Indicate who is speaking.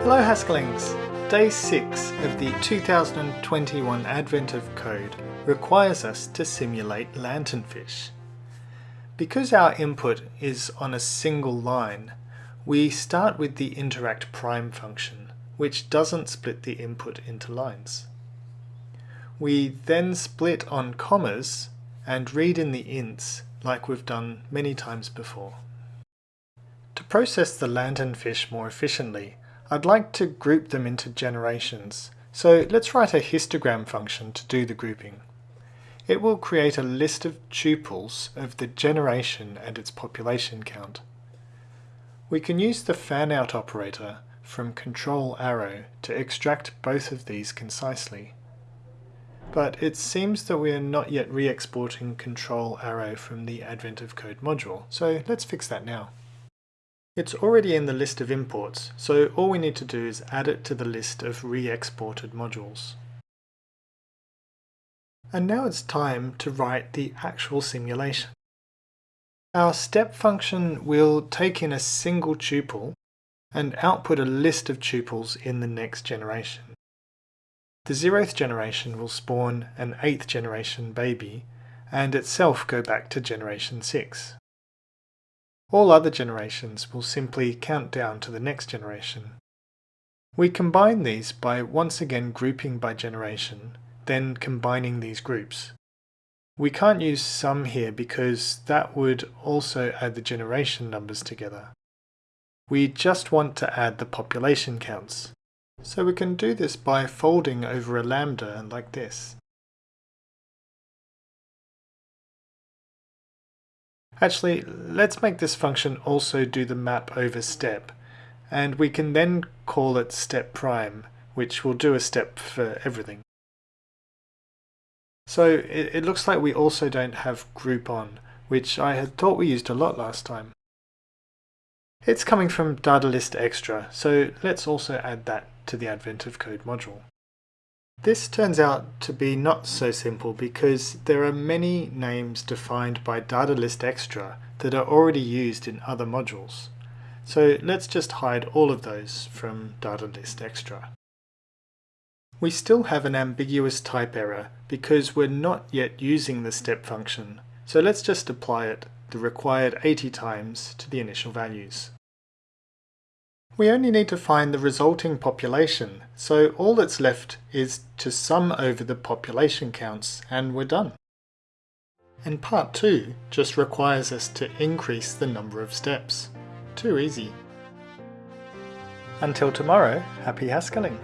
Speaker 1: Hello Haskelings! Day 6 of the 2021 Advent of Code requires us to simulate lanternfish. Because our input is on a single line, we start with the interact prime function, which doesn't split the input into lines. We then split on commas and read in the ints like we've done many times before. To process the lanternfish more efficiently, I'd like to group them into generations, so let's write a histogram function to do the grouping. It will create a list of tuples of the generation and its population count. We can use the fanout operator from control arrow to extract both of these concisely. But it seems that we are not yet re-exporting control arrow from the Advent of Code module, so let's fix that now. It's already in the list of imports, so all we need to do is add it to the list of re-exported modules. And now it's time to write the actual simulation. Our step function will take in a single tuple and output a list of tuples in the next generation. The zeroth generation will spawn an eighth generation baby and itself go back to generation 6. All other generations will simply count down to the next generation. We combine these by once again grouping by generation, then combining these groups. We can't use sum here because that would also add the generation numbers together. We just want to add the population counts. So we can do this by folding over a lambda like this. Actually, let's make this function also do the map over step, and we can then call it step prime, which will do a step for everything. So it, it looks like we also don't have group on, which I had thought we used a lot last time. It's coming from data list extra, so let's also add that to the Advent of Code module. This turns out to be not so simple because there are many names defined by data list extra that are already used in other modules. So let's just hide all of those from data list extra. We still have an ambiguous type error because we're not yet using the step function, so let's just apply it the required 80 times to the initial values. We only need to find the resulting population, so all that's left is to sum over the population counts and we're done. And part 2 just requires us to increase the number of steps. Too easy. Until tomorrow, happy Haskelling!